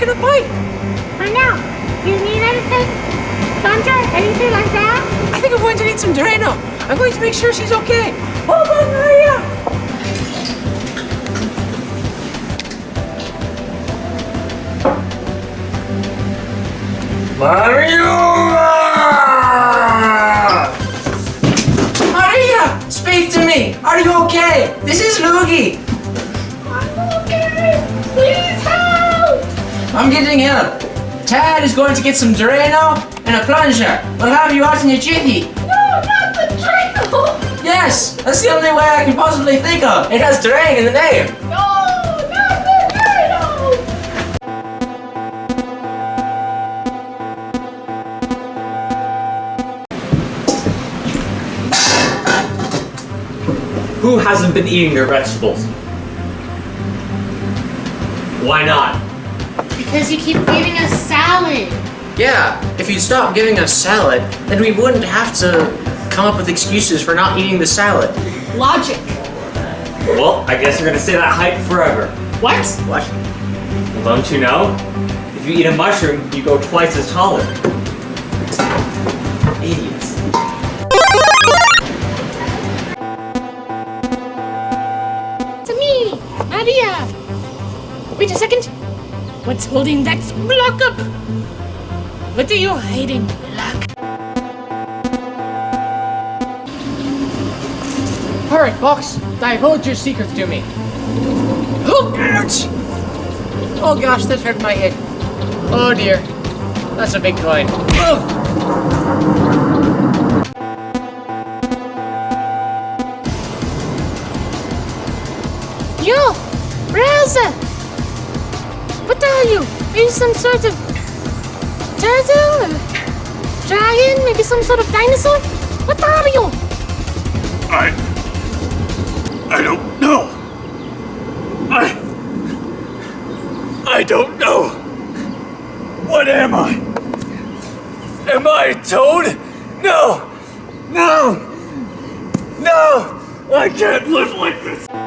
back in a bike. I know. You need anything? Thunder? Anything like that? I think I'm going to need some Drano. I'm going to make sure she's okay. Hold on, Maria. Mario! Maria, speak to me. Are you okay? This is Luigi. I'm getting help. Tad is going to get some Drano and a plunger. We'll have you out in a jiffy. No, not the Drano! Yes, that's the only way I can possibly think of. It has Drang in the name. No, not the Drano! Who hasn't been eating their vegetables? Why not? Because you keep giving us salad. Yeah, if you'd stop giving us salad, then we wouldn't have to come up with excuses for not eating the salad. Logic. Well, I guess you're gonna say that hype forever. What? What? Well, don't you know? If you eat a mushroom, you go twice as taller. Idiots. To me, Maria. Wait a second. What's holding that block up? What are you hiding, block? Alright, Box, divulge your secrets to me. Oh, ouch! Oh gosh, that hurt my head. Oh dear. That's a big coin. Ugh. Yo, Raza! What are you? Are you some sort of turtle? Or dragon? Maybe some sort of dinosaur? What are you? I. I don't know. I. I don't know. What am I? Am I a toad? No! No! No! I can't live like this!